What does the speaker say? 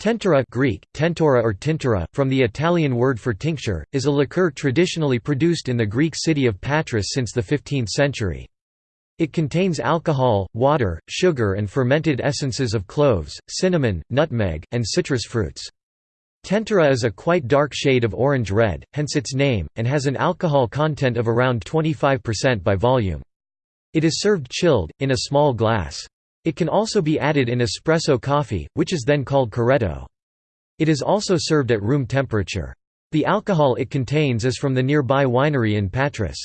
Tentura Greek, tentora or tintura, from the Italian word for tincture, is a liqueur traditionally produced in the Greek city of Patras since the 15th century. It contains alcohol, water, sugar and fermented essences of cloves, cinnamon, nutmeg, and citrus fruits. Tentura is a quite dark shade of orange-red, hence its name, and has an alcohol content of around 25% by volume. It is served chilled, in a small glass. It can also be added in espresso coffee, which is then called corretto. It is also served at room temperature. The alcohol it contains is from the nearby winery in Patras.